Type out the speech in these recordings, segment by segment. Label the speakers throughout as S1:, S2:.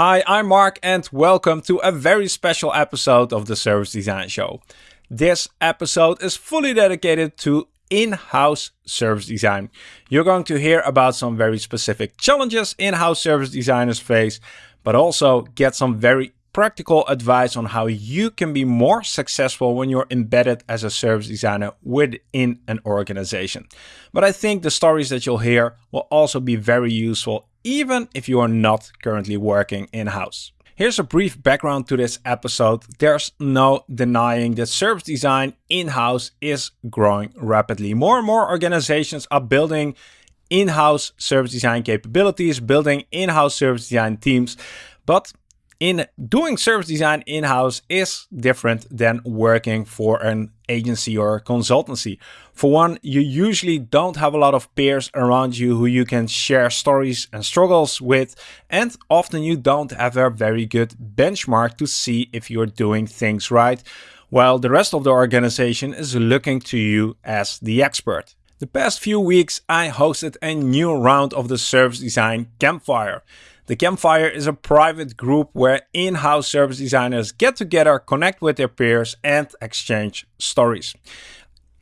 S1: Hi, I'm Mark and welcome to a very special episode of the Service Design Show. This episode is fully dedicated to in-house service design. You're going to hear about some very specific challenges in-house service designers face, but also get some very practical advice on how you can be more successful when you're embedded as a service designer within an organization. But I think the stories that you'll hear will also be very useful even if you are not currently working in-house. Here's a brief background to this episode. There's no denying that service design in-house is growing rapidly. More and more organizations are building in-house service design capabilities, building in-house service design teams. But in doing service design in-house is different than working for an agency or consultancy. For one, you usually don't have a lot of peers around you who you can share stories and struggles with, and often you don't have a very good benchmark to see if you're doing things right, while the rest of the organization is looking to you as the expert. The past few weeks I hosted a new round of the service design campfire. The Campfire is a private group where in-house service designers get together, connect with their peers and exchange stories.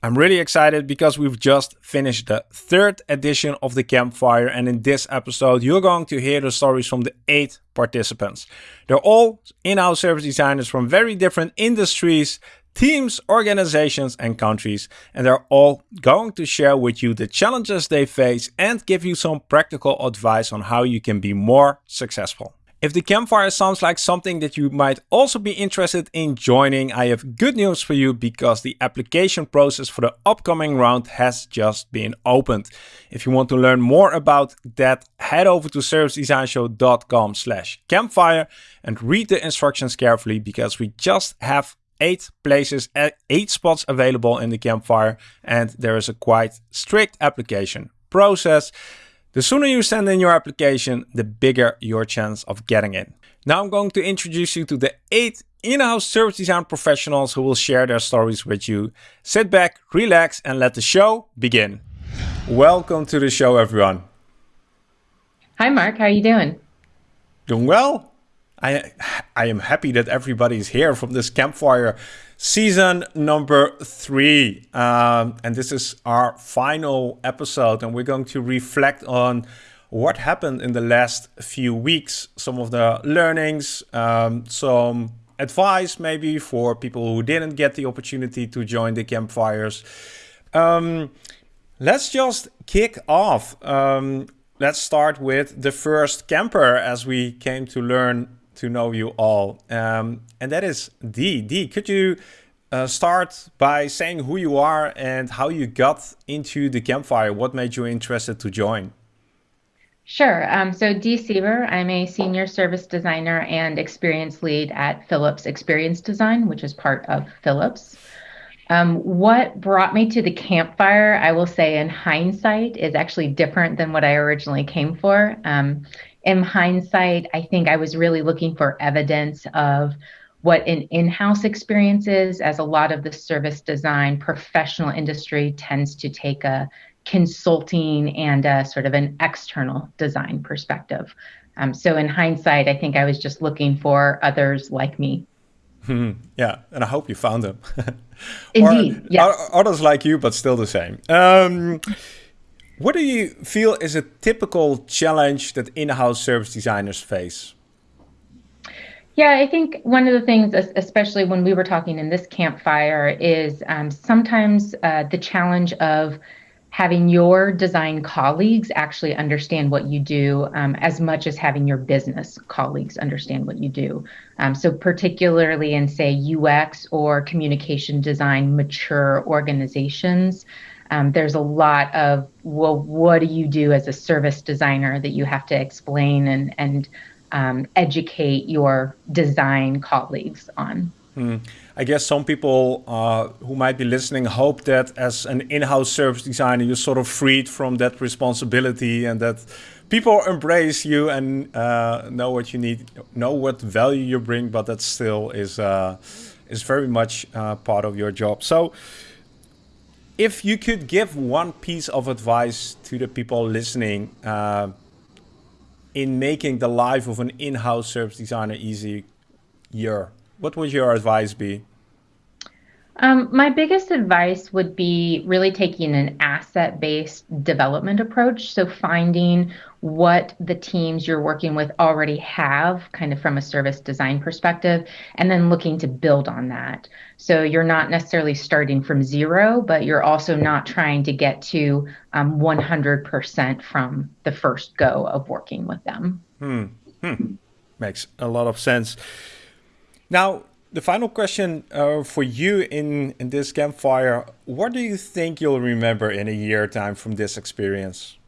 S1: I'm really excited because we've just finished the third edition of the Campfire and in this episode you're going to hear the stories from the eight participants. They're all in-house service designers from very different industries, teams, organizations and countries and they're all going to share with you the challenges they face and give you some practical advice on how you can be more successful. If the campfire sounds like something that you might also be interested in joining, I have good news for you because the application process for the upcoming round has just been opened. If you want to learn more about that, head over to servicedesignshow.com slash campfire and read the instructions carefully because we just have eight places, eh, eight spots available in the campfire, and there is a quite strict application process. The sooner you send in your application, the bigger your chance of getting in. Now I'm going to introduce you to the eight in-house service design professionals who will share their stories with you. Sit back, relax, and let the show begin. Welcome to the show, everyone.
S2: Hi, Mark. How are you doing?
S1: Doing well. I I am happy that everybody's here from this campfire season number three. Um, and this is our final episode and we're going to reflect on what happened in the last few weeks, some of the learnings, um, some advice maybe for people who didn't get the opportunity to join the campfires. Um, let's just kick off. Um, let's start with the first camper as we came to learn to know you all. Um, and that is Dee. Dee, could you uh, start by saying who you are and how you got into the campfire? What made you interested to join?
S2: Sure. Um, so Dee Siever, I'm a senior service designer and experience lead at Philips Experience Design, which is part of Philips. Um, what brought me to the campfire, I will say in hindsight, is actually different than what I originally came for. Um, in hindsight, I think I was really looking for evidence of what an in-house experience is, as a lot of the service design professional industry tends to take a consulting and a sort of an external design perspective. Um, so in hindsight, I think I was just looking for others like me.
S1: Hmm. Yeah, and I hope you found them.
S2: Indeed, yes.
S1: Others like you, but still the same. Um, what do you feel is a typical challenge that in-house service designers face?
S2: Yeah, I think one of the things, especially when we were talking in this campfire, is um, sometimes uh, the challenge of having your design colleagues actually understand what you do um, as much as having your business colleagues understand what you do. Um, so, particularly in, say, UX or communication design mature organizations, um, there's a lot of well what do you do as a service designer that you have to explain and and um, educate your design colleagues on
S1: hmm. i guess some people uh, who might be listening hope that as an in-house service designer you're sort of freed from that responsibility and that people embrace you and uh, know what you need know what value you bring but that still is uh, is very much uh, part of your job so if you could give one piece of advice to the people listening uh, in making the life of an in-house service designer easier? What would your advice be?
S2: Um, my biggest advice would be really taking an asset based development approach. So, finding what the teams you're working with already have, kind of from a service design perspective, and then looking to build on that. So, you're not necessarily starting from zero, but you're also not trying to get to um, 100% from the first go of working with them.
S1: Hmm. Hmm. Makes a lot of sense. Now, the final question uh, for you in, in this campfire what do you think you'll remember in a year time from this experience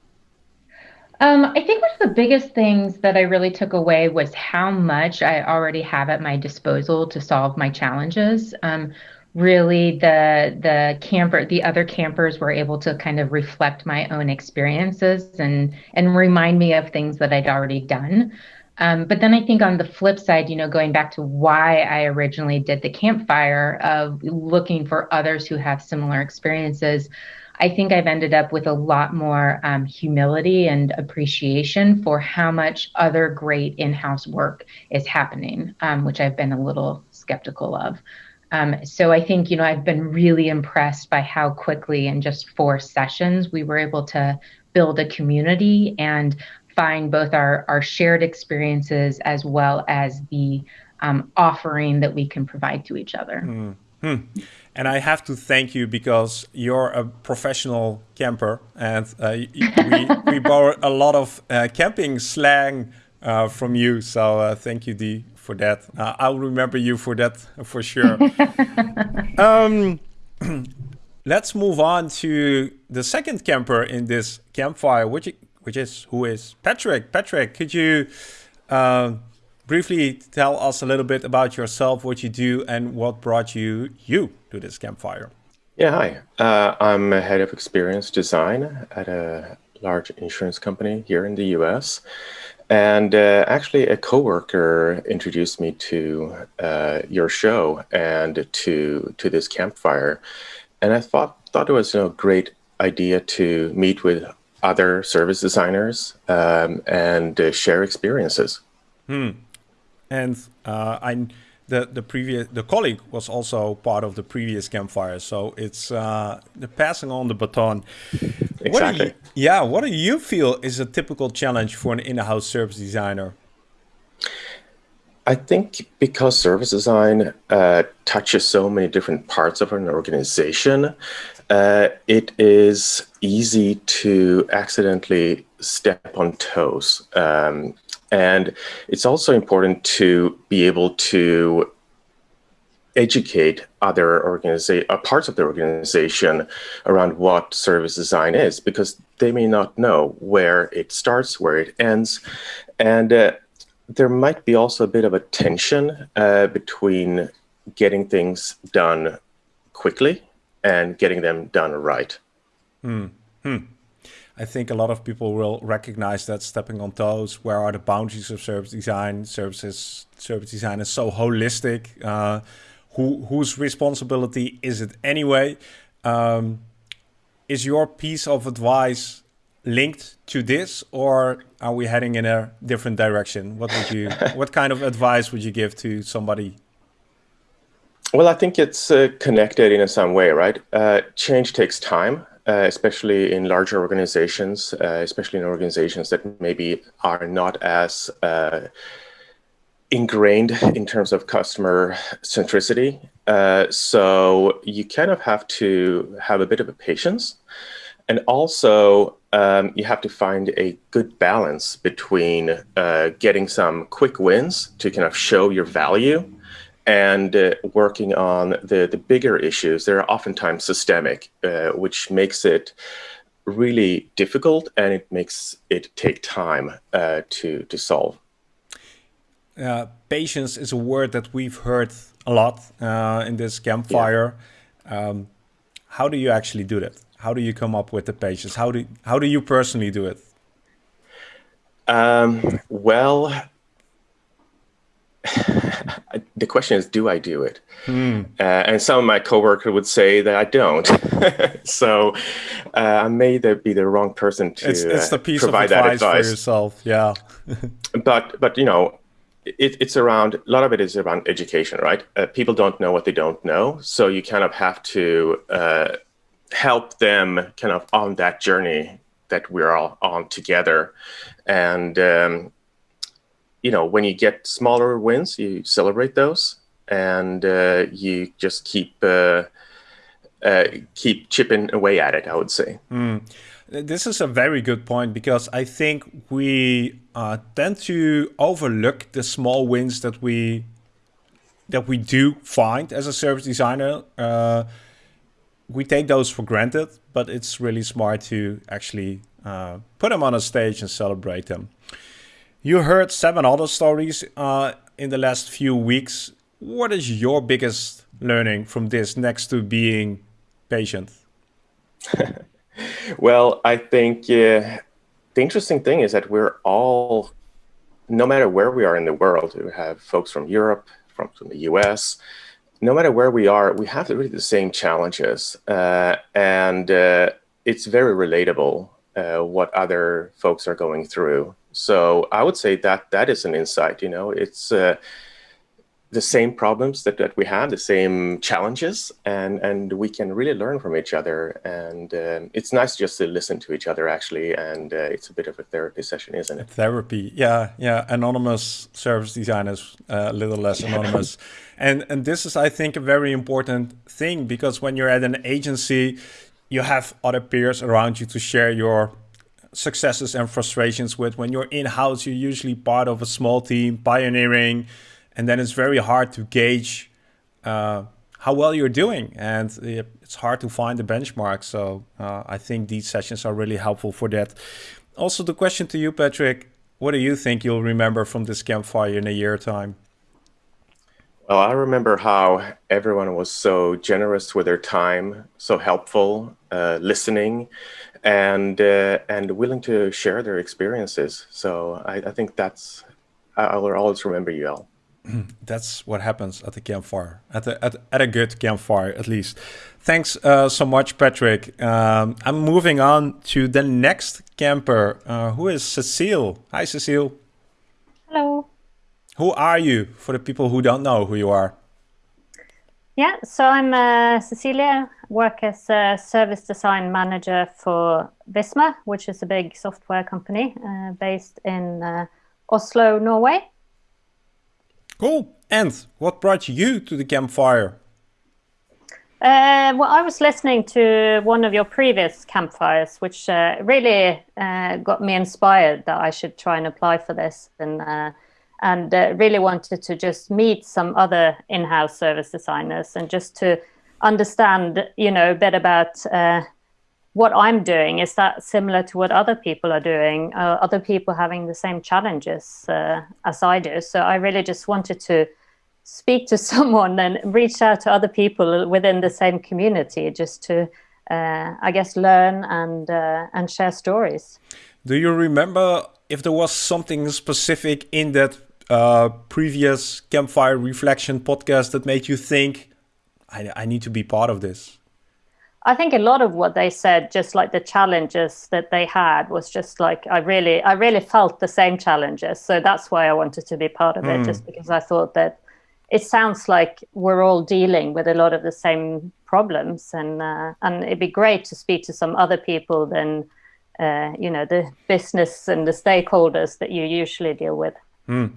S2: um, I think one of the biggest things that I really took away was how much I already have at my disposal to solve my challenges. Um, really, the the camper, the other campers were able to kind of reflect my own experiences and and remind me of things that I'd already done. Um, but then I think on the flip side, you know, going back to why I originally did the campfire of looking for others who have similar experiences, I think I've ended up with a lot more um, humility and appreciation for how much other great in house work is happening, um, which I've been a little skeptical of. Um, so I think, you know, I've been really impressed by how quickly in just four sessions we were able to build a community and find both our, our shared experiences as well as the um, offering that we can provide to each other. Mm
S1: -hmm. And I have to thank you because you're a professional camper, and uh, we, we borrow a lot of uh, camping slang uh, from you. So uh, thank you, Dee, for that. Uh, I'll remember you for that for sure. um, let's move on to the second camper in this campfire, which which is who is Patrick. Patrick, could you uh, briefly tell us a little bit about yourself, what you do, and what brought you you to this campfire?
S3: Yeah, hi. Uh, I'm a head of experience design at a large insurance company here in the U.S. And uh, actually, a coworker introduced me to uh, your show and to to this campfire, and I thought thought it was a great idea to meet with other service designers um, and uh, share experiences.
S1: Hmm. And uh, I, the the previous the colleague was also part of the previous campfire, so it's uh, the passing on the baton.
S3: Exactly. What
S1: you, yeah. What do you feel is a typical challenge for an in-house service designer?
S3: I think because service design uh, touches so many different parts of an organization, uh, it is easy to accidentally step on toes. Um, and it's also important to be able to educate other organiza- uh, parts of the organization around what service design is because they may not know where it starts, where it ends. And uh, there might be also a bit of a tension uh, between getting things done quickly and getting them done right.
S1: Hmm. Hmm. I think a lot of people will recognize that stepping on toes. Where are the boundaries of service design? Services, service design is so holistic. Uh, who whose responsibility is it anyway? Um, is your piece of advice linked to this, or are we heading in a different direction? What would you, what kind of advice would you give to somebody?
S3: Well, I think it's uh, connected in some way, right? Uh, change takes time, uh, especially in larger organizations, uh, especially in organizations that maybe are not as uh, ingrained in terms of customer centricity. Uh, so you kind of have to have a bit of a patience. And also, um, you have to find a good balance between uh, getting some quick wins to kind of show your value and uh, working on the, the bigger issues. They're oftentimes systemic, uh, which makes it really difficult and it makes it take time uh, to, to solve.
S1: Uh, patience is a word that we've heard a lot uh, in this campfire. Yeah. Um, how do you actually do that? how do you come up with the patience? How do how do you personally do it?
S3: Um, well, the question is, do I do it? Hmm. Uh, and some of my coworkers would say that I don't. so uh, I may be the wrong person to
S1: it's, it's the piece provide of advice that advice for yourself. Yeah.
S3: but but you know, it, it's around a lot of it is around education, right? Uh, people don't know what they don't know, so you kind of have to uh, help them kind of on that journey that we're all on together, and. Um, you know, when you get smaller wins, you celebrate those, and uh, you just keep uh, uh, keep chipping away at it. I would say.
S1: Mm. This is a very good point because I think we uh, tend to overlook the small wins that we that we do find as a service designer. Uh, we take those for granted, but it's really smart to actually uh, put them on a stage and celebrate them. You heard seven other stories uh, in the last few weeks. What is your biggest learning from this next to being patient?
S3: well, I think uh, the interesting thing is that we're all, no matter where we are in the world, we have folks from Europe, from, from the US, no matter where we are, we have really the same challenges. Uh, and uh, it's very relatable uh, what other folks are going through. So I would say that that is an insight. You know, it's uh, the same problems that, that we have, the same challenges, and and we can really learn from each other. And um, it's nice just to listen to each other actually, and uh, it's a bit of a therapy session, isn't it?
S1: Therapy, yeah, yeah. Anonymous service designers, uh, a little less anonymous, and and this is, I think, a very important thing because when you're at an agency, you have other peers around you to share your successes and frustrations with. When you're in house, you're usually part of a small team, pioneering, and then it's very hard to gauge uh, how well you're doing. And it's hard to find the benchmark. So uh, I think these sessions are really helpful for that. Also, the question to you, Patrick what do you think you'll remember from this campfire in a year time?
S3: Well, I remember how everyone was so generous with their time, so helpful, uh, listening, and uh, and willing to share their experiences. So I, I think that's I, will always remember you all.
S1: That's what happens at the campfire, at, the, at, at a good campfire at least. Thanks uh, so much, Patrick. Um, I'm moving on to the next camper, uh, who is Cecile. Hi, Cecile.
S4: Hello.
S1: Who are you for the people who don't know who you are?
S4: Yeah, so I'm uh, Cecilia, work as a service design manager for Visma, which is a big software company uh, based in uh, Oslo, Norway.
S1: Cool. And what brought you to the campfire?
S4: Uh, well, I was listening to one of your previous campfires, which uh, really uh, got me inspired that I should try and apply for this. And and uh, really wanted to just meet some other in-house service designers and just to understand, you know, a bit about uh, what I'm doing. Is that similar to what other people are doing? Are other people having the same challenges uh, as I do? So I really just wanted to speak to someone and reach out to other people within the same community, just to, uh, I guess, learn and uh, and share stories.
S1: Do you remember if there was something specific in that uh, previous campfire reflection podcast that made you think, I, I need to be part of this?
S4: I think a lot of what they said, just like the challenges that they had, was just like I really, I really felt the same challenges. So that's why I wanted to be part of it, mm. just because I thought that it sounds like we're all dealing with a lot of the same problems, and uh, and it'd be great to speak to some other people than uh, you know the business and the stakeholders that you usually deal with.
S1: Mm.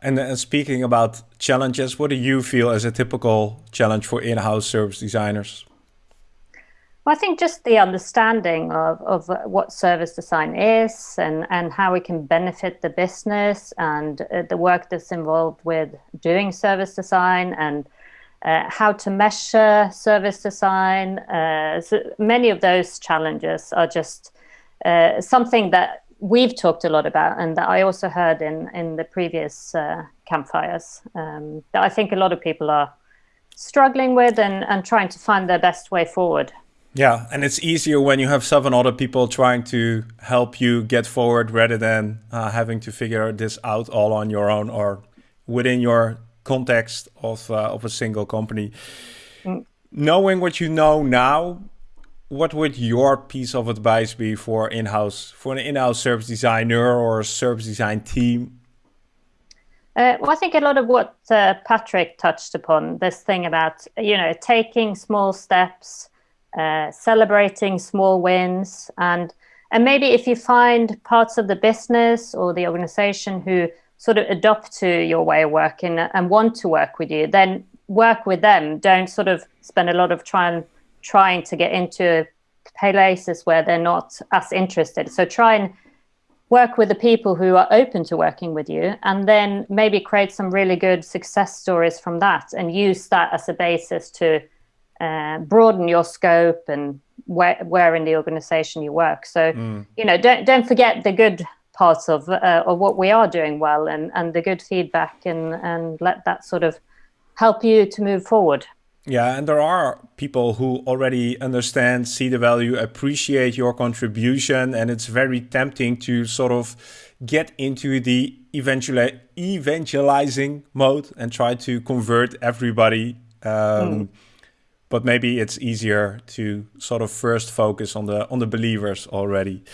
S1: And uh, speaking about challenges, what do you feel as a typical challenge for in-house service designers?
S4: Well, I think just the understanding of, of what service design is and, and how we can benefit the business and uh, the work that's involved with doing service design and uh, how to measure service design. Uh, so many of those challenges are just uh, something that we've talked a lot about, and that I also heard in in the previous uh, campfires. Um, that I think a lot of people are struggling with and and trying to find their best way forward.
S1: Yeah, and it's easier when you have seven other people trying to help you get forward rather than uh, having to figure this out all on your own or within your context of uh, of a single company. Mm. Knowing what you know now, what would your piece of advice be for in-house for an in-house service designer or service design team?
S4: Uh, well, I think a lot of what uh, Patrick touched upon this thing about you know taking small steps, uh, celebrating small wins, and and maybe if you find parts of the business or the organization who sort of adopt to your way of working and want to work with you, then work with them. Don't sort of spend a lot of trying trying to get into places where they're not as interested. So try and work with the people who are open to working with you and then maybe create some really good success stories from that and use that as a basis to uh, broaden your scope and where, where in the organization you work so mm. you know don't don't forget the good parts of uh, of what we are doing well and and the good feedback and and let that sort of help you to move forward
S1: yeah, and there are people who already understand, see the value, appreciate your contribution, and it's very tempting to sort of get into the eventually evangelizing mode and try to convert everybody. Um, mm. But maybe it's easier to sort of first focus on the on the believers already.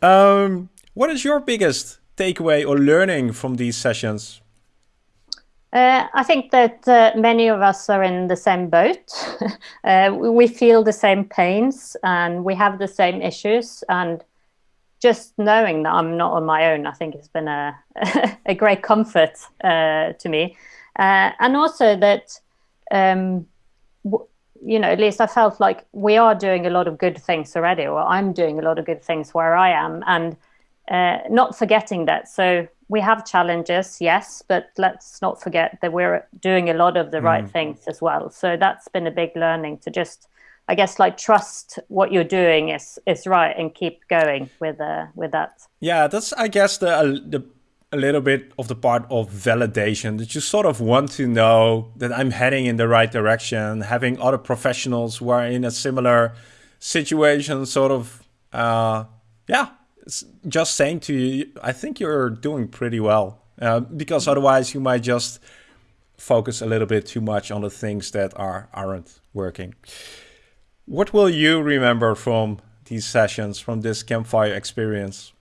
S1: Um, what is your biggest takeaway or learning from these sessions?
S4: Uh, I think that uh, many of us are in the same boat. uh, we feel the same pains and we have the same issues. And just knowing that I'm not on my own, I think it's been a, a great comfort uh, to me. Uh, and also that, um, you know, at least I felt like we are doing a lot of good things already, or I'm doing a lot of good things where I am. And uh, not forgetting that. So we have challenges, yes, but let's not forget that we're doing a lot of the mm. right things as well. So that's been a big learning to just, I guess, like trust what you're doing is is right and keep going with uh, with that.
S1: Yeah, that's I guess the uh, the a little bit of the part of validation that you sort of want to know that I'm heading in the right direction, having other professionals who are in a similar situation, sort of, uh, yeah, just saying to you, I think you're doing pretty well. Uh, because otherwise you might just focus a little bit too much on the things that are aren't working. What will you remember from these sessions, from this campfire experience?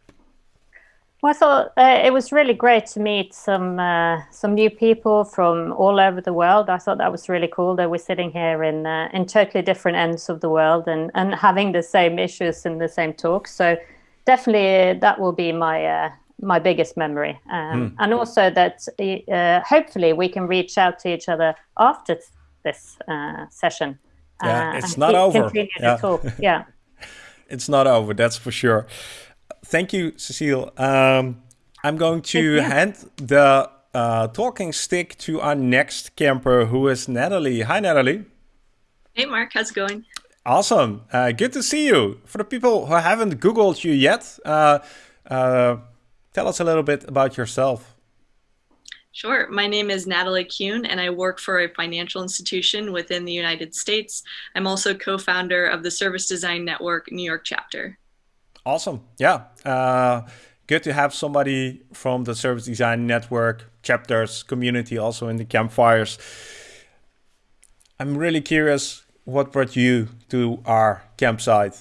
S4: Well, I thought uh, it was really great to meet some uh, some new people from all over the world. I thought that was really cool that we're sitting here in uh, in totally different ends of the world and and having the same issues in the same talk. So definitely that will be my uh, my biggest memory, um, mm. and also that uh, hopefully we can reach out to each other after this uh, session.
S1: Yeah, uh, it's not over.
S4: Yeah. yeah.
S1: it's not over. That's for sure. Thank you, Cecile. Um, I'm going to hand the uh, talking stick to our next camper, who is Natalie. Hi, Natalie.
S5: Hey, Mark. How's it going?
S1: Awesome. Uh, good to see you. For the people who haven't Googled you yet, uh, uh, tell us a little bit about yourself.
S5: Sure. My name is Natalie Kuhn, and I work for a financial institution within the United States. I'm also co founder of the Service Design Network New York chapter.
S1: Awesome. Yeah. Uh, good to have somebody from the Service Design Network chapters community also in the campfires. I'm really curious what brought you to our campsite?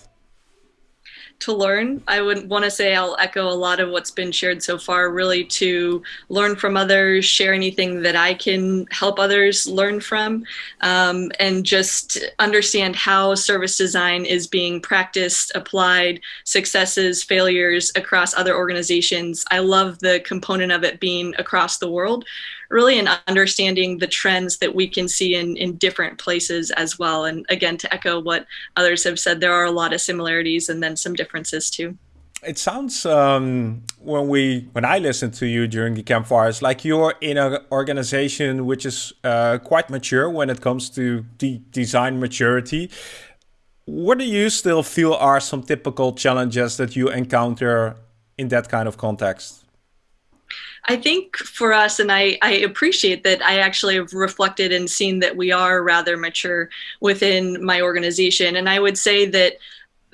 S5: to learn. I would want to say I'll echo a lot of what's been shared so far, really to learn from others, share anything that I can help others learn from, um, and just understand how service design is being practiced, applied, successes, failures across other organizations. I love the component of it being across the world really in understanding the trends that we can see in, in different places as well. And again, to echo what others have said, there are a lot of similarities and then some differences too.
S1: It sounds um, when we when I listen to you during the campfires, like you're in an organization which is uh, quite mature when it comes to the design maturity. What do you still feel are some typical challenges that you encounter in that kind of context?
S5: I think for us, and I, I appreciate that I actually have reflected and seen that we are rather mature within my organization. And I would say that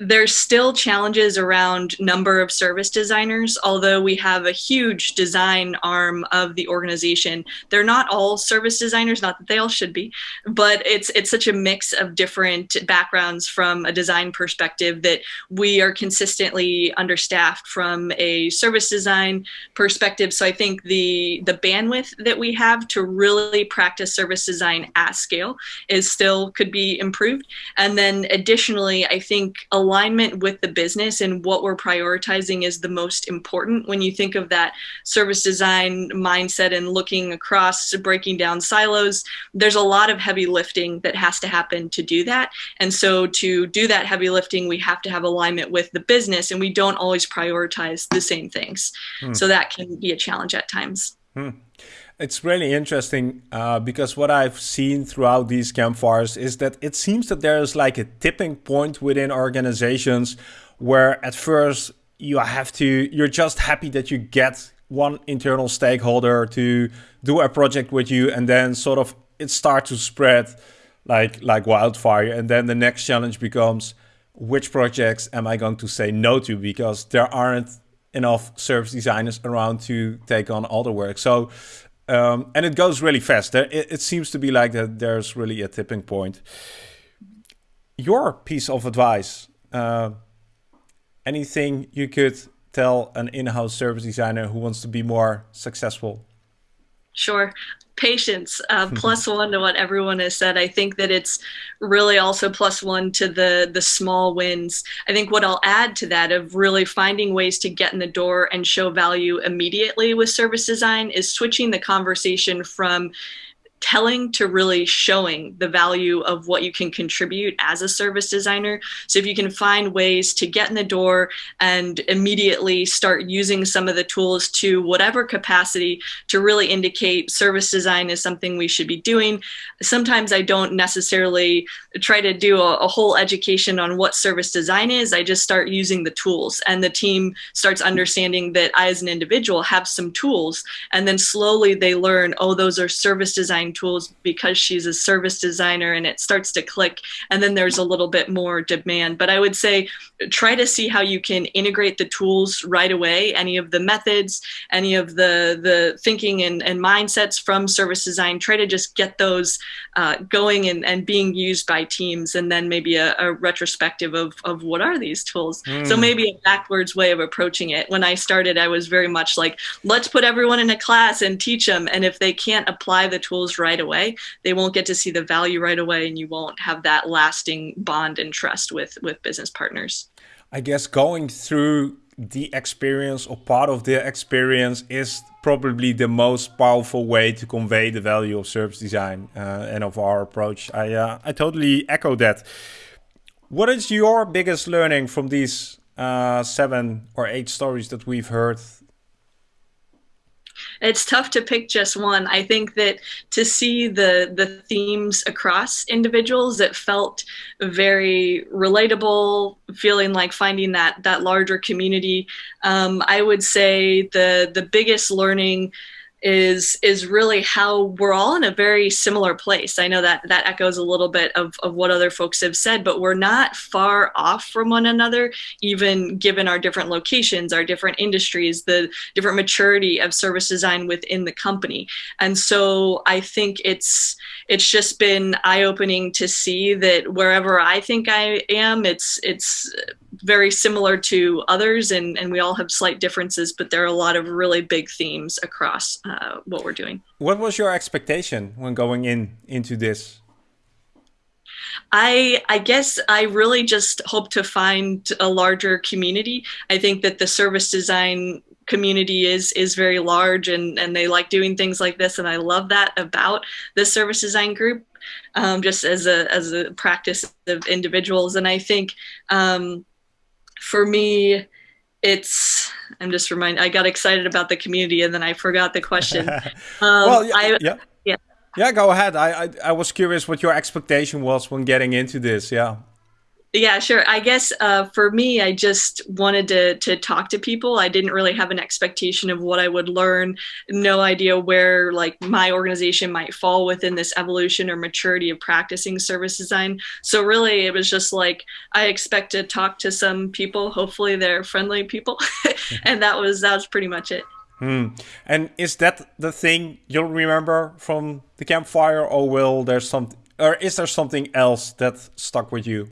S5: there's still challenges around number of service designers although we have a huge design arm of the organization. They're not all service designers not that they all should be but it's it's such a mix of different backgrounds from a design perspective that we are consistently understaffed from a service design perspective. So i think the the bandwidth that we have to really practice service design at scale is still could be improved. And then additionally i think a alignment with the business and what we're prioritizing is the most important when you think of that service design mindset and looking across breaking down silos there's a lot of heavy lifting that has to happen to do that and so to do that heavy lifting we have to have alignment with the business and we don't always prioritize the same things hmm. so that can be a challenge at times hmm.
S1: It's really interesting uh, because what I've seen throughout these campfires is that it seems that there's like a tipping point within organizations where at first you have to, you're just happy that you get one internal stakeholder to do a project with you and then sort of it starts to spread like like wildfire and then the next challenge becomes which projects am I going to say no to because there aren't enough service designers around to take on all the work. So um, and it goes really fast. It, it seems to be like that there's really a tipping point. Your piece of advice, uh, anything you could tell an in-house service designer who wants to be more successful?
S5: Sure patience uh, plus one to what everyone has said. I think that it's really also plus one to the the small wins. I think what i'll add to that of really finding ways to get in the door and show value immediately with service design is switching the conversation from telling to really showing the value of what you can contribute as a service designer. So if you can find ways to get in the door and immediately start using some of the tools to whatever capacity to really indicate service design is something we should be doing. Sometimes I don't necessarily try to do a, a whole education on what service design is. I just start using the tools and the team starts understanding that I as an individual have some tools and then slowly they learn, oh, those are service design tools because she's a service designer and it starts to click and then there's a little bit more demand. But i would say try to see how you can integrate the tools right away any of the methods any of the the thinking and, and mindsets from service design. Try to just get those uh, going and, and being used by teams and then maybe a, a retrospective of, of what are these tools. Mm. so maybe a backwards way of approaching it. When i started i was very much like let's put everyone in a class and teach them and if they can't apply the tools right away they won't get to see the value right away and you won't have that lasting bond and trust with with business partners
S1: i guess going through the experience or part of the experience is probably the most powerful way to convey the value of service design uh, and of our approach. I uh, I totally echo that. What is your biggest learning from these uh, seven or eight stories that we've heard
S5: it's tough to pick just one. I think that to see the the themes across individuals it felt very relatable, feeling like finding that that larger community. Um, I would say the the biggest learning is is really how we're all in a very similar place. I know that that echoes a little bit of, of what other folks have said, but we're not far off from one another, even given our different locations, our different industries, the different maturity of service design within the company. And so I think it's it's just been eye-opening to see that wherever I think I am, it's it's very similar to others and, and we all have slight differences, but there are a lot of really big themes across uh, what we're doing.
S1: What was your expectation when going in into this?
S5: I I guess I really just hope to find a larger community. I think that the service design community is is very large and and they like doing things like this and I love that about the service design group um, just as a as a practice of individuals and I think um, for me, it's I'm just reminded I got excited about the community and then I forgot the question.
S1: Um, well, yeah, I, yeah, yeah, yeah. Go ahead. I, I I was curious what your expectation was when getting into this. Yeah.
S5: Yeah, sure. I guess uh, for me, I just wanted to to talk to people. I didn't really have an expectation of what I would learn. No idea where like my organization might fall within this evolution or maturity of practicing service design. So really, it was just like I expect to talk to some people. Hopefully, they're friendly people, and that was that was pretty much it.
S1: Hmm. And is that the thing you'll remember from the campfire, or will there some, or is there something else that stuck with you?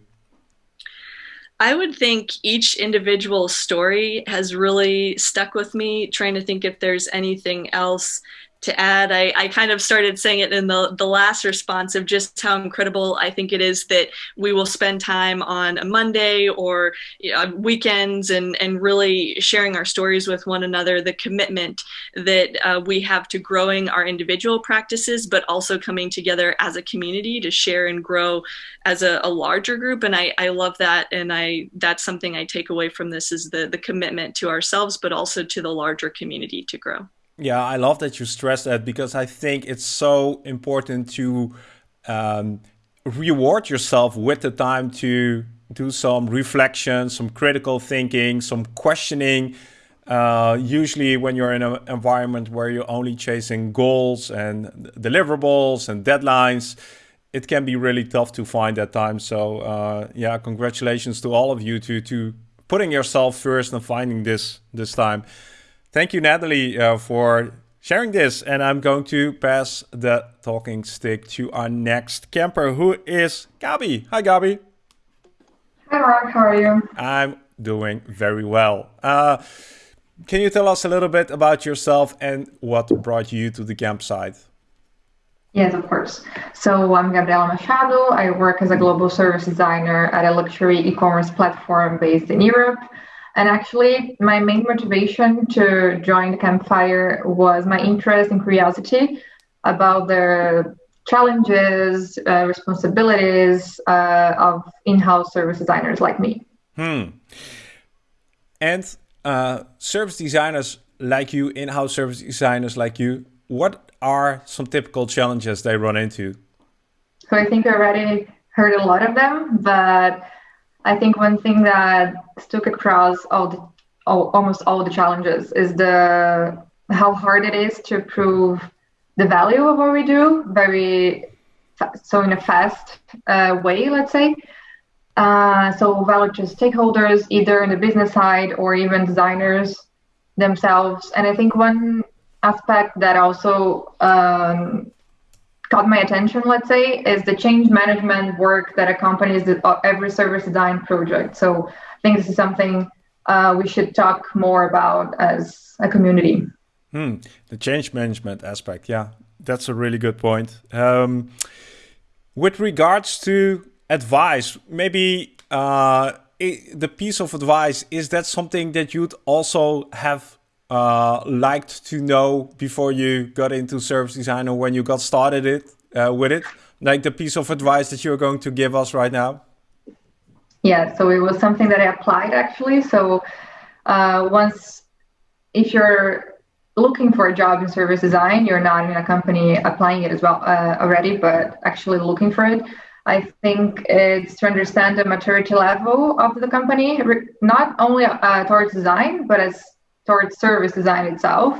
S5: I would think each individual story has really stuck with me, trying to think if there's anything else to add, I, I kind of started saying it in the, the last response of just how incredible I think it is that we will spend time on a Monday or you know, weekends and, and really sharing our stories with one another, the commitment that uh, we have to growing our individual practices, but also coming together as a community to share and grow as a, a larger group. And I, I love that. And I that's something I take away from this is the, the commitment to ourselves, but also to the larger community to grow.
S1: Yeah, I love that you stress that because I think it's so important to um, reward yourself with the time to do some reflection, some critical thinking, some questioning. Uh, usually, when you're in an environment where you're only chasing goals and deliverables and deadlines, it can be really tough to find that time. So, uh, yeah, congratulations to all of you to to putting yourself first and finding this this time. Thank you, Natalie, uh, for sharing this. And I'm going to pass the talking stick to our next camper, who is Gabi. Hi, Gabi.
S6: Hi, Mark. How are you?
S1: I'm doing very well. Uh, can you tell us a little bit about yourself and what brought you to the campsite?
S6: Yes, of course. So I'm Gabriela Machado. I work as a global service designer at a luxury e-commerce platform based in Europe. And actually, my main motivation to join the campfire was my interest and curiosity about the challenges, uh, responsibilities uh, of in-house service designers like me.
S1: Hmm. And uh, service designers like you, in-house service designers like you, what are some typical challenges they run into?
S6: So I think I already heard a lot of them, but I think one thing that stuck across all the all, almost all the challenges is the how hard it is to prove the value of what we do very so in a fast uh, way let's say. Uh, so value to stakeholders either in the business side or even designers themselves. And i think one aspect that also um, caught my attention, let's say, is the change management work that accompanies the, uh, every service design project. So I think this is something uh, we should talk more about as a community.
S1: Hmm. The change management aspect, yeah, that's a really good point. Um, with regards to advice, maybe uh, the piece of advice is that something that you'd also have uh, liked to know before you got into service design or when you got started it uh, with it? Like the piece of advice that you're going to give us right now?
S6: Yeah, so it was something that I applied actually. So uh, once, if you're looking for a job in service design, you're not in a company applying it as well uh, already, but actually looking for it. I think it's to understand the maturity level of the company, not only uh, towards design, but as towards service design itself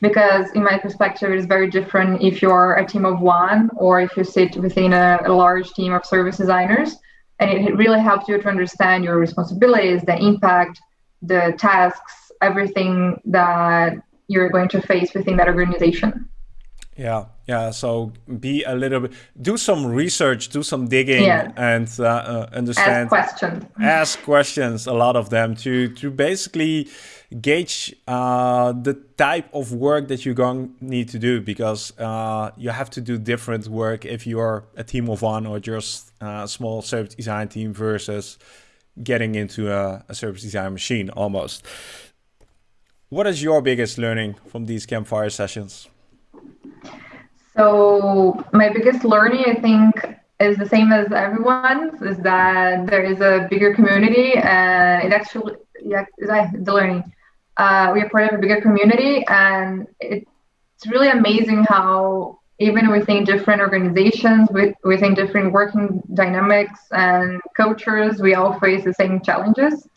S6: because in my perspective it is very different if you're a team of one or if you sit within a, a, large team of service designers. And it really helps you to understand your responsibilities the impact the tasks everything that you're going to face within that organization
S1: yeah yeah so be a little bit do some research do some digging yeah. and uh, uh, understand
S6: ask questions
S1: ask questions a lot of them to to basically gauge uh, the type of work that you're going to need to do because uh, you have to do different work if you're a team of one or just a small service design team versus getting into a, a service design machine almost. What is your biggest learning from these campfire sessions?
S6: So my biggest learning, I think, is the same as everyone's. Is that there is a bigger community, and it actually, yeah, the learning uh, we are part of a bigger community, and it's really amazing how even within different organizations, with, within different working dynamics and cultures, we all face the same challenges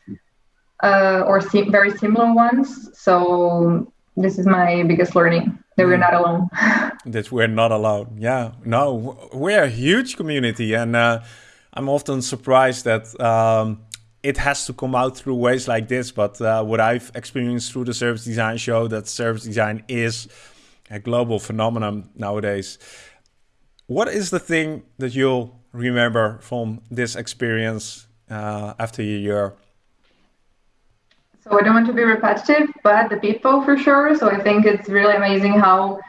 S6: uh, or very similar ones. So this is my biggest learning that we're not alone.
S1: that we're not alone. Yeah, no, we're a huge community, and uh, I'm often surprised that. Um, it has to come out through ways like this. But uh, what I've experienced through the service design show, that service design is a global phenomenon nowadays. What is the thing that you'll remember from this experience uh, after a year?
S6: So I don't want to be repetitive, but the people for sure. So I think it's really amazing how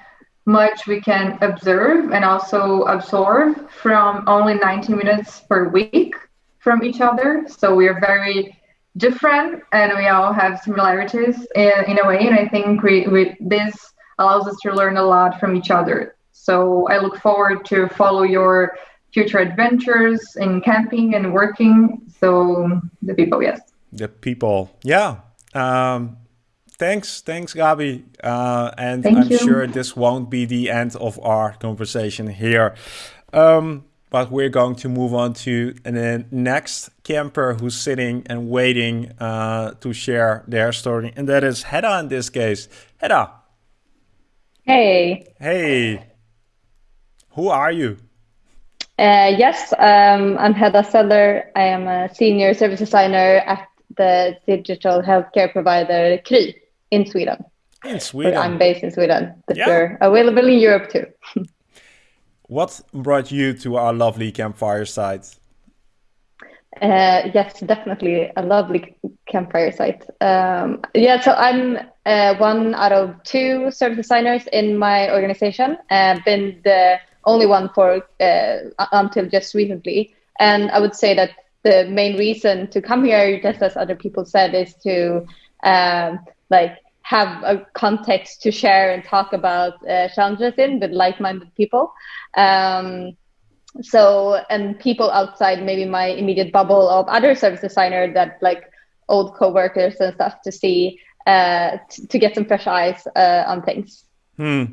S6: much we can observe and also absorb from only 90 minutes per week from each other. So we are very different and we all have similarities in, in a way. And I think we, we, this allows us to learn a lot from each other. So I look forward to follow your future adventures in camping and working. So the people, yes.
S1: The people, yeah. Um, thanks, thanks, Gabi. Uh, and Thank I'm you. sure this won't be the end of our conversation here. Um, but we're going to move on to the next camper who's sitting and waiting uh, to share their story, and that is Hedda in this case. Hedda.
S7: Hey.
S1: Hey. Who are you?
S7: Uh, yes, um, I'm Hedda Seller. I am a senior service designer at the digital healthcare provider Kry in Sweden.
S1: In Sweden.
S7: I'm based in Sweden, but yeah. we're available in Europe too.
S1: What brought you to our lovely campfire site?
S7: Uh, yes, definitely a lovely campfire site. Um, yeah, so I'm uh, one out of two service designers in my organization. I've uh, been the only one for uh, until just recently, and I would say that the main reason to come here, just as other people said, is to um, like have a context to share and talk about uh, challenges in with like-minded people. Um, so and people outside maybe my immediate bubble of other service designer that like old co-workers and stuff to see uh, t- to get some fresh eyes uh, on things.
S1: Hmm.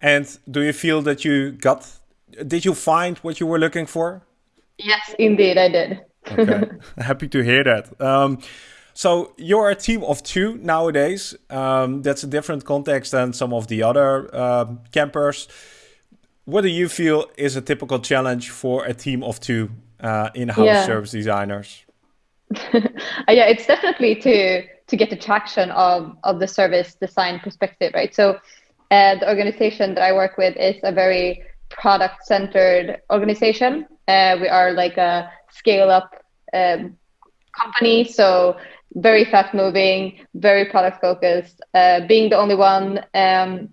S1: And do you feel that you got? Did you find what you were looking for?
S7: Yes, indeed, I did.
S1: Okay, happy to hear that. Um, so you're a team of two nowadays. Um, that's a different context than some of the other uh, campers. What do you feel is a typical challenge for a team of two uh, in-house yeah. service designers?
S7: yeah, it's definitely to to get the traction of of the service design perspective, right? So uh, the organization that I work with is a very product centered organization. Uh, we are like a scale up um, company, so very fast moving, very product focused. Uh, being the only one um,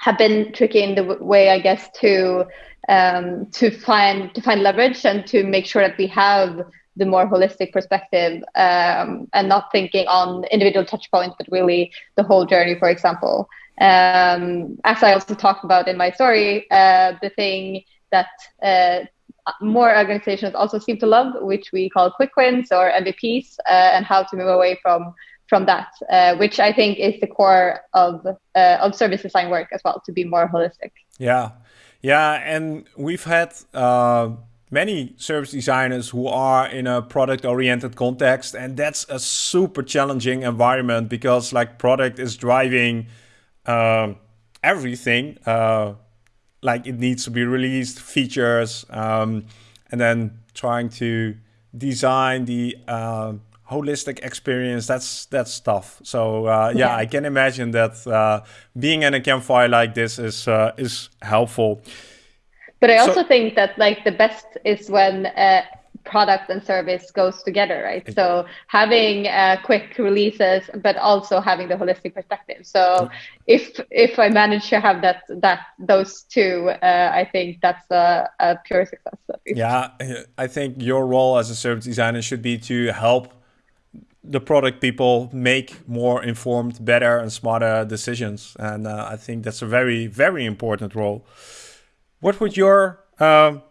S7: have been tricky in the way, I guess, to um, to find to find leverage and to make sure that we have the more holistic perspective um, and not thinking on individual touch points, but really the whole journey. For example, um, as I also talked about in my story, uh, the thing that uh, more organizations also seem to love, which we call quick wins or MVPs, uh, and how to move away from from that, uh, which I think is the core of uh, of service design work as well, to be more holistic.
S1: Yeah, yeah, and we've had uh, many service designers who are in a product oriented context, and that's a super challenging environment because like product is driving uh, everything uh, like it needs to be released, features, um, and then trying to design the uh, holistic experience. That's that's tough. So uh, yeah, yeah, I can imagine that uh, being in a campfire like this is uh, is helpful.
S7: But I also so, think that like the best is when uh, product and service goes together, right? So having uh, quick releases, but also having the holistic perspective. So if if I manage to have that that those two, uh, I think that's a, a pure success.
S1: Yeah, I think your role as a service designer should be to help the product people make more informed, better, and smarter decisions. And uh, I think that's a very very important role. What would your um,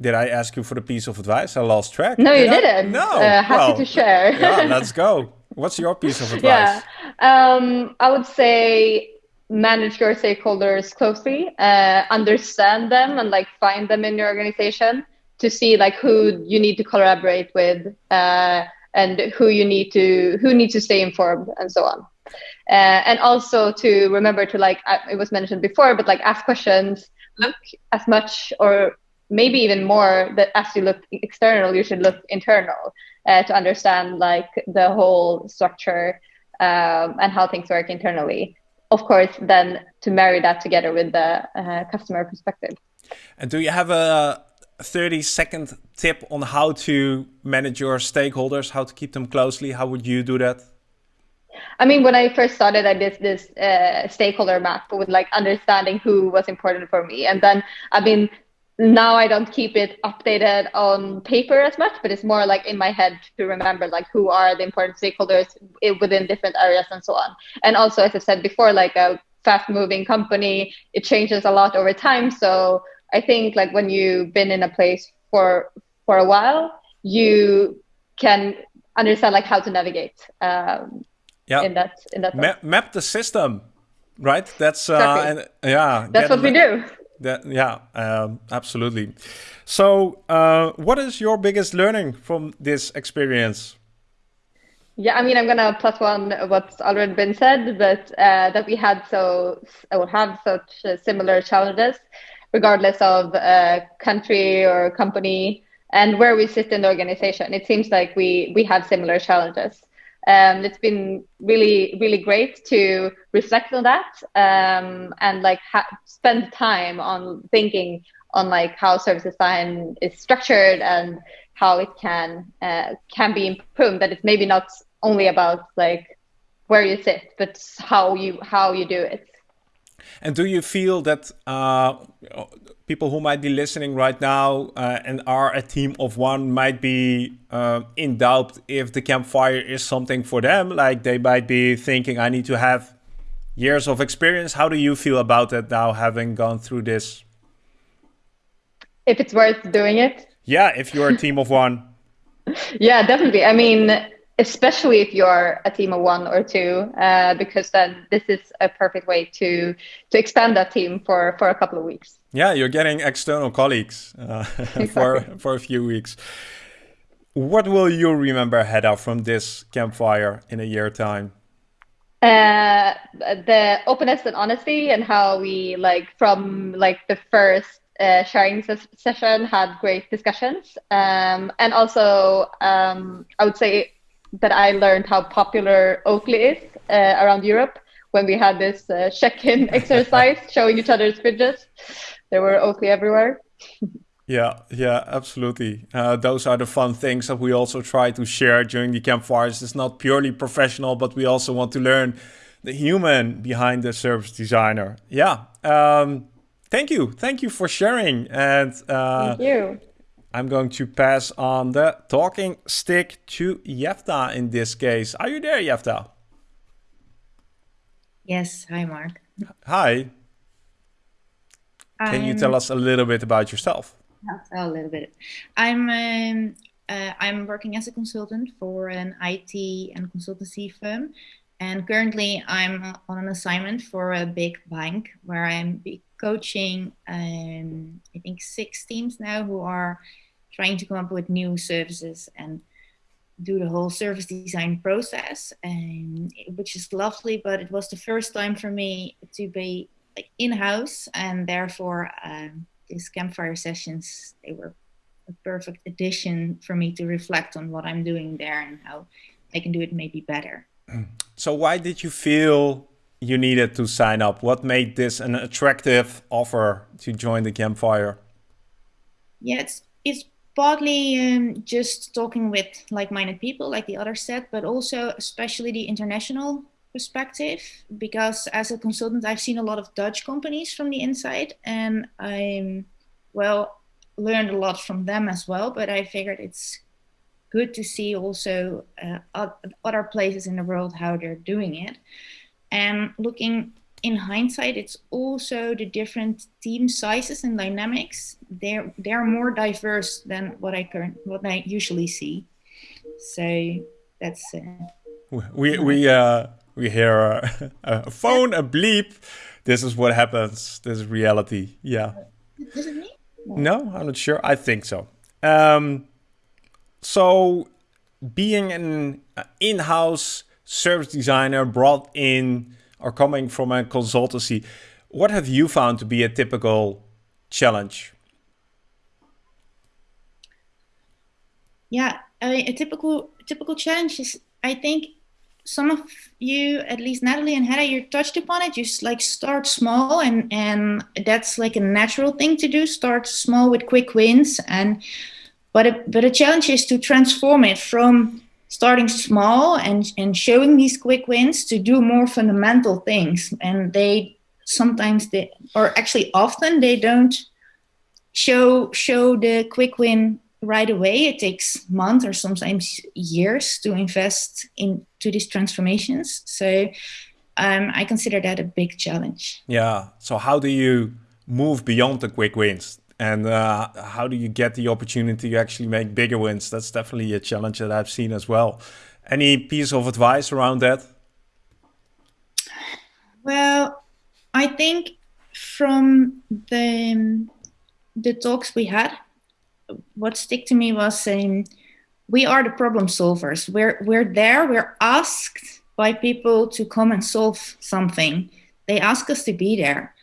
S1: did I ask you for the piece of advice? I lost track.
S7: No, Did you I? didn't. No. Uh, happy well, to share.
S1: yeah, let's go. What's your piece of advice?
S7: Yeah, um, I would say manage your stakeholders closely, uh, understand them, and like find them in your organization to see like who you need to collaborate with uh, and who you need to who needs to stay informed and so on. Uh, and also to remember to like it was mentioned before, but like ask questions, look as much or maybe even more that as you look external, you should look internal uh, to understand like the whole structure um, and how things work internally. Of course, then to marry that together with the uh, customer perspective.
S1: And do you have a 30 second tip on how to manage your stakeholders, how to keep them closely? How would you do that?
S7: I mean, when I first started, I did this uh, stakeholder map with like understanding who was important for me. And then I've been now I don't keep it updated on paper as much, but it's more like in my head to remember like who are the important stakeholders within different areas and so on. And also, as I said before, like a fast moving company, it changes a lot over time. So I think like when you've been in a place for for a while, you can understand like how to navigate. Um,
S1: yeah.
S7: In that in that
S1: Ma map the system, right? That's uh, exactly. and yeah.
S7: That's what we do.
S1: That yeah, um, absolutely. So, uh, what is your biggest learning from this experience?
S7: Yeah, I mean, I'm gonna plus one what's already been said, but uh, that we had so or have such uh, similar challenges, regardless of uh, country or company and where we sit in the organization. It seems like we we have similar challenges. Um, it's been really, really great to reflect on that um, and like ha- spend time on thinking on like how service design is structured and how it can uh, can be improved. That it's maybe not only about like where you sit, but how you how you do it.
S1: And do you feel that uh, people who might be listening right now uh, and are a team of one might be uh, in doubt if the campfire is something for them? Like they might be thinking, I need to have years of experience. How do you feel about that now, having gone through this?
S7: If it's worth doing it?
S1: Yeah, if you're a team of one.
S7: yeah, definitely. I mean, especially if you're a team of one or two, uh, because then this is a perfect way to to expand that team for for a couple of weeks.
S1: Yeah, you're getting external colleagues uh, exactly. for for a few weeks. What will you remember, Hedda, from this campfire in a year time?
S7: Uh, the openness and honesty, and how we like from like the first uh, sharing ses- session had great discussions, um, and also um, I would say that I learned how popular Oatly is uh, around Europe when we had this uh, check-in exercise showing each other's fridges. There were Oatly everywhere.
S1: yeah, yeah, absolutely. Uh, those are the fun things that we also try to share during the campfires. It's not purely professional, but we also want to learn the human behind the service designer. Yeah. Um, thank you. Thank you for sharing. And
S7: uh, thank you.
S1: I'm going to pass on the talking stick to Jefta in this case. Are you there, Jefta?
S8: Yes. Hi, Mark.
S1: Hi. Can you tell us a little bit about yourself?
S8: A little bit. I'm um, uh, I'm working as a consultant for an IT and consultancy firm, and currently I'm on an assignment for a big bank where I'm coaching. Um, I think six teams now who are trying to come up with new services and do the whole service design process, and which is lovely. But it was the first time for me to be like in-house and therefore um, these campfire sessions they were a perfect addition for me to reflect on what i'm doing there and how i can do it maybe better
S1: so why did you feel you needed to sign up. What made this an attractive offer to join the campfire?
S8: Yeah it's it's partly um, just talking with like-minded people like the other said but also especially the international perspective because as a consultant i've seen a lot of dutch companies from the inside and i'm well learned a lot from them as well but i figured it's good to see also uh, other places in the world how they're doing it and looking in hindsight it's also the different team sizes and dynamics they're they're more diverse than what i current what i usually see so that's uh,
S1: we we uh we hear a, a phone, a bleep. This is what happens. This is reality. Yeah.
S8: Is it me?
S1: No, I'm not sure. I think so. Um, so, being an in-house service designer brought in or coming from a consultancy, what have you found to be a typical challenge?
S8: Yeah, I mean, a typical typical challenge is I think some of you, at least Natalie and Hedda, you touched upon it. You like start small, and and that's like a natural thing to do. Start small with quick wins, and but a, but a challenge is to transform it from starting small and and showing these quick wins to do more fundamental things. And they sometimes they or actually often they don't show show the quick win right away. It takes months or sometimes years to invest into these transformations. So um, I consider that a big challenge.
S1: Yeah. So how do you move beyond the quick wins? And uh, how do you get the opportunity to actually make bigger wins? That's definitely a challenge that I've seen as well. Any piece of advice around that?
S8: Well, I think from the the talks we had, what stick to me was saying we are the problem solvers. We're we're there. We're asked by people to come and solve something. They ask us to be there.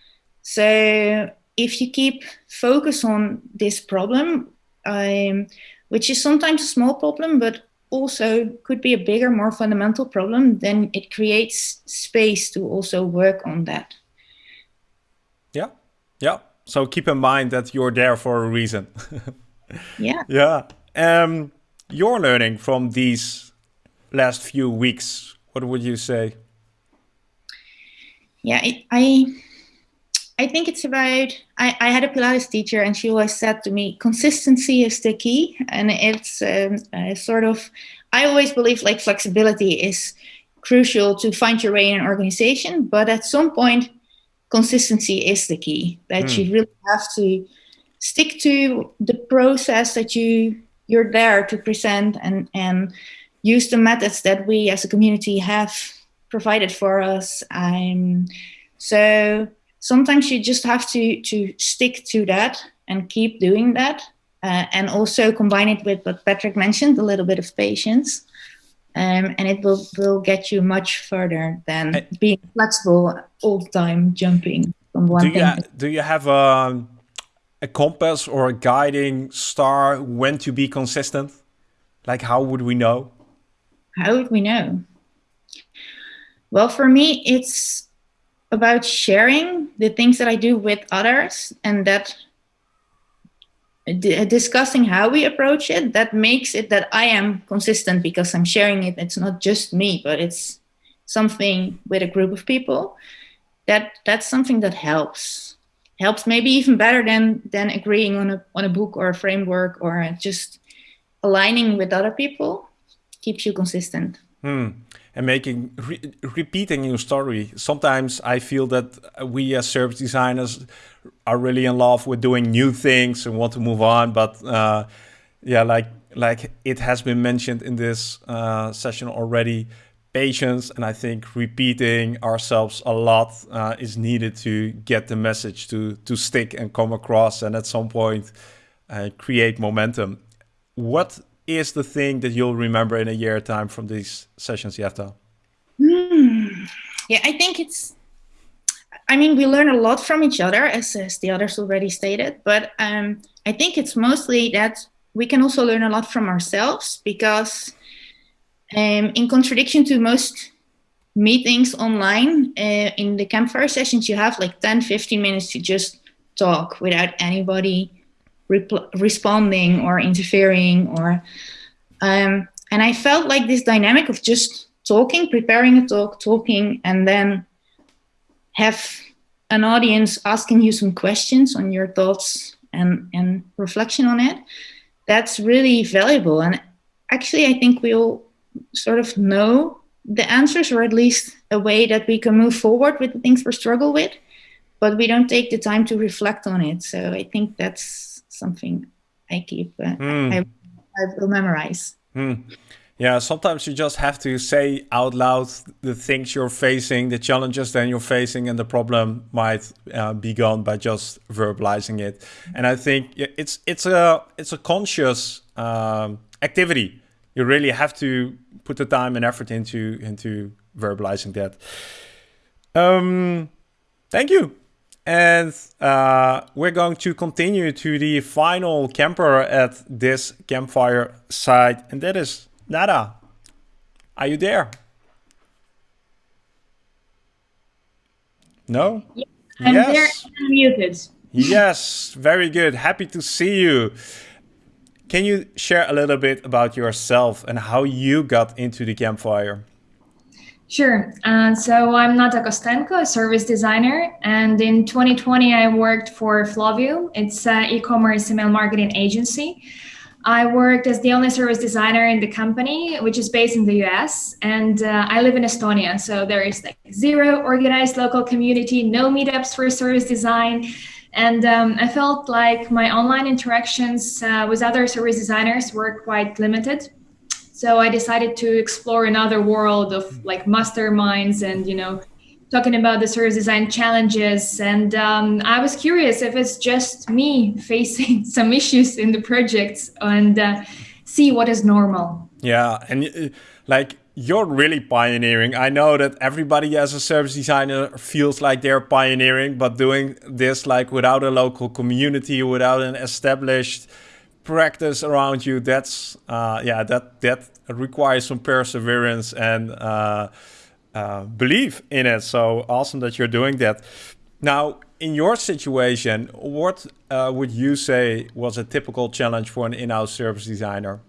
S8: So if you keep focus on this problem, um, which is sometimes a small problem, but also could be a bigger, more fundamental problem, then it creates space to also work on that.
S1: Yeah, yeah. So keep in mind that you're there for a reason.
S8: yeah.
S1: Yeah. Um, your learning from these last few weeks, what would you say?
S8: Yeah, it, I I think it's about. I, I had a Pilates teacher, and she always said to me, "Consistency is the key." And it's um, uh, sort of. I always believe like flexibility is crucial to find your way in an organization, but at some point, consistency is the key. That mm. you really have to stick to the process that you you're there to present and and use the methods that we as a community have provided for us. Um, so sometimes you just have to to stick to that and keep doing that uh, and also combine it with what patrick mentioned a little bit of patience um, and it will will get you much further than I, being flexible all the time jumping from one
S1: do
S8: thing
S1: you, do you have a, a compass or a guiding star when to be consistent? Like how would we know?
S8: How would we know? Well for me it's about sharing the things that I do with others and that discussing how we approach it that makes it that I am consistent because I'm sharing it. It's not just me but it's something with a group of people. That that's something that helps helps maybe even better than than agreeing on a on a book or a framework or just aligning with other people. Keeps you consistent.
S1: Hmm and making re repeating your story. Sometimes I feel that we as service designers are really in love with doing new things and want to move on. But uh, yeah, like like it has been mentioned in this uh, session already, patience and I think repeating ourselves a lot uh, is needed to get the message to to stick and come across, and at some point uh, create momentum. What is the thing that you'll remember in a year time from these sessions, Jefta?
S8: Mm. Yeah, I think it's. I mean, we learn a lot from each other, as, as the others already stated. But um, I think it's mostly that we can also learn a lot from ourselves because, um, in contradiction to most meetings online, uh, in the campfire sessions, you have like 10, 15 minutes to just talk without anybody responding or interfering or um, and i felt like this dynamic of just talking preparing a talk talking and then have an audience asking you some questions on your thoughts and and reflection on it. That's really valuable and actually i think we all sort of know the answers or at least a way that we can move forward with the things we struggle with but we don't take the time to reflect on it. So i think that's something I keep. Uh, mm. I, I will memorize.
S1: Mm. Yeah, sometimes you just have to say out loud the things you're facing, the challenges that you're facing, and the problem might uh, be gone by just verbalizing it. And I think it's it's a it's a conscious um, activity. You really have to put the time and effort into into verbalizing that. Um, thank you. And uh, we're going to continue to the final camper at this campfire site, and that is Nata. Are you there? No?
S9: Yeah, I'm yes. there muted.
S1: yes, very good. Happy to see you. Can you share a little bit about yourself and how you got into the campfire?
S9: Sure. Uh, so I'm Nata Kostenko, a service designer, and in 2020 I worked for Flowium. It's an e-commerce email marketing agency. I worked as the only service designer in the company, which is based in the US, and uh, I live in Estonia. So there is like zero organized local community, no meetups for service design. And um, I felt like my online interactions uh, with other service designers were quite limited. So I decided to explore another world of like masterminds and, you know, talking about the service design challenges. And um, I was curious if it's just me facing some issues in the projects and uh, see what is normal.
S1: Yeah. And uh, like, you're really pioneering. I know that everybody as a service designer feels like they're pioneering, but doing this like without a local community, without an established practice around you, that's uh, yeah, that that requires some perseverance and uh, uh, believe in it. So awesome that you're doing that. Now, in your situation, what uh, would you say was a typical challenge for an in-house service designer?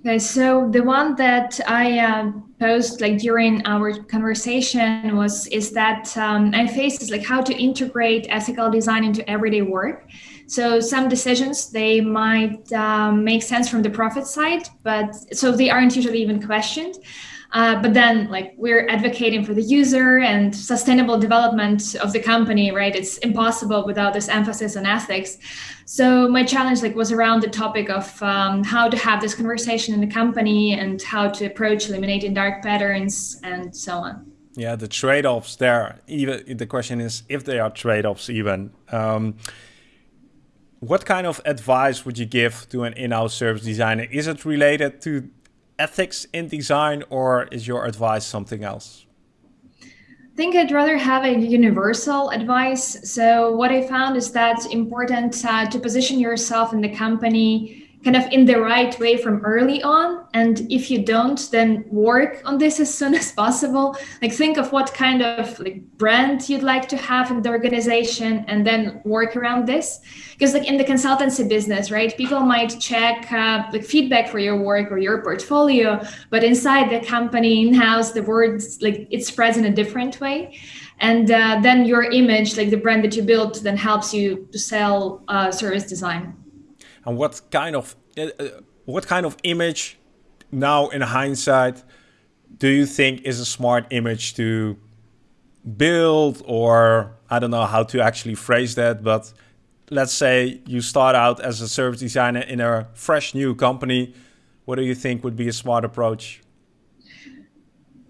S9: Okay, so the one that I uh, posed like during our conversation was is that um, I faced is like how to integrate ethical design into everyday work. So some decisions they might um, make sense from the profit side, but so they aren't usually even questioned. Uh, but then like we're advocating for the user and sustainable development of the company, right? It's impossible without this emphasis on ethics. So my challenge like was around the topic of um, how to have this conversation in the company and how to approach eliminating dark patterns and so on.
S1: Yeah, the trade-offs there. Even the question is if there are trade-offs even. Um, what kind of advice would you give to an in-house service designer? Is it related to ethics in design or is your advice something else?
S9: I think I'd rather have a universal advice. So what I found is that important uh, to position yourself in the company kind of in the right way from early on. And if you don't then work on this as soon as possible. Like think of what kind of like brand you'd like to have in the organization and then work around this. Because like in the consultancy business right people might check uh, like feedback for your work or your portfolio but inside the company in-house the words like it spreads in a different way. And uh, then your image like the brand that you built then helps you to sell uh, service design
S1: and what kind of uh, uh, what kind of image now in hindsight do you think is a smart image to build? Or I don't know how to actually phrase that but let's say you start out as a service designer in a fresh new company. What do you think would be a smart approach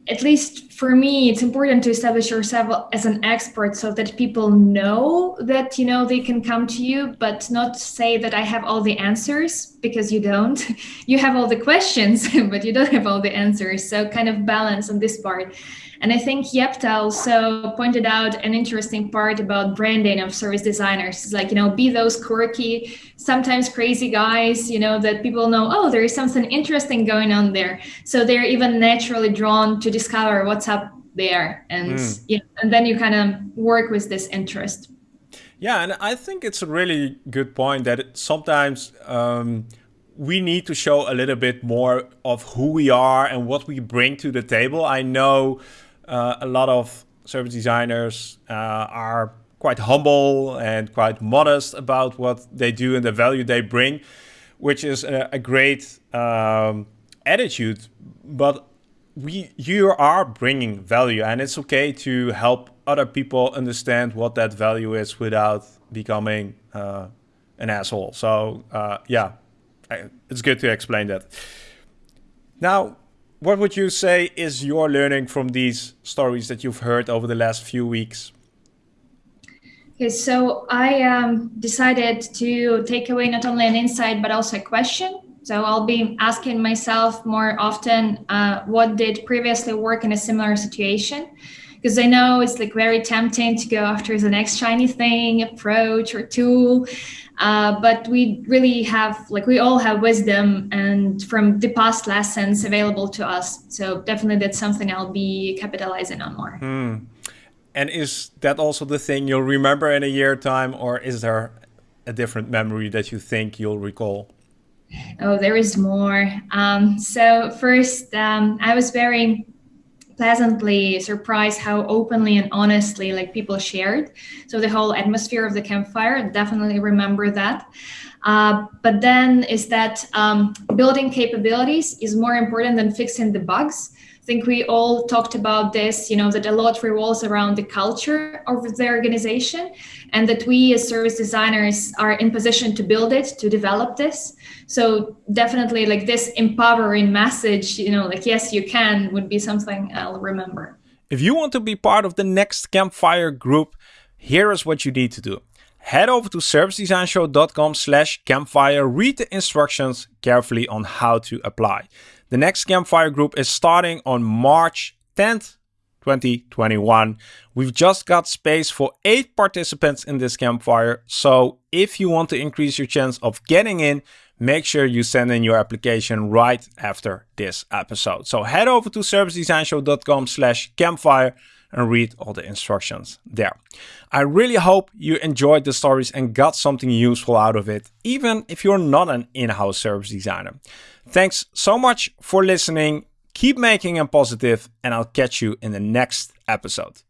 S9: at least for me it's important to establish yourself as an expert so that people know that you know they can come to you but not say that i have all the answers because you don't. You have all the questions but you don't have all the answers. So kind of balance on this part and I think Jefta also pointed out an interesting part about branding of service designers. It's like, you know, be those quirky, sometimes crazy guys, you know, that people know, oh, there is something interesting going on there. So they're even naturally drawn to discover what's up there. And, mm. you know, and then you kind of work with this interest.
S1: Yeah, and I think it's a really good point that sometimes um, we need to show a little bit more of who we are and what we bring to the table. I know uh, a lot of service designers uh, are quite humble and quite modest about what they do and the value they bring, which is a, a great um, attitude. But we, you are bringing value, and it's okay to help other people understand what that value is without becoming uh, an asshole. So uh, yeah, it's good to explain that. Now, what would you say is your learning from these stories that you've heard over the last few weeks?
S9: Okay, so I um, decided to take away not only an insight but also a question. So I'll be asking myself more often, uh, what did previously work in a similar situation? Because I know it's like very tempting to go after the next shiny thing, approach or tool, uh, but we really have like we all have wisdom and from the past lessons available to us. So definitely that's something I'll be capitalizing on more.
S1: Hmm. And is that also the thing you'll remember in a year time, or is there a different memory that you think you'll recall?
S9: Oh, there is more. Um, so first, um, I was very pleasantly surprised how openly and honestly like people shared. So the whole atmosphere of the campfire definitely remember that. Uh, but then is that um, building capabilities is more important than fixing the bugs think we all talked about this you know that a lot revolves around the culture of the organization and that we as service designers are in position to build it to develop this. So definitely like this empowering message you know like yes you can would be something i'll remember.
S1: If you want to be part of the next campfire group here is what you need to do. Head over to servicedesignshow.com slash campfire read the instructions carefully on how to apply the next campfire group is starting on march 10th 2021. We've just got space for eight participants in this campfire. So if you want to increase your chance of getting in, make sure you send in your application right after this episode. So head over to servicedesignshow.com slash campfire and read all the instructions there. I really hope you enjoyed the stories and got something useful out of it, even if you're not an in-house service designer. Thanks so much for listening Keep making them positive, and I'll catch you in the next episode.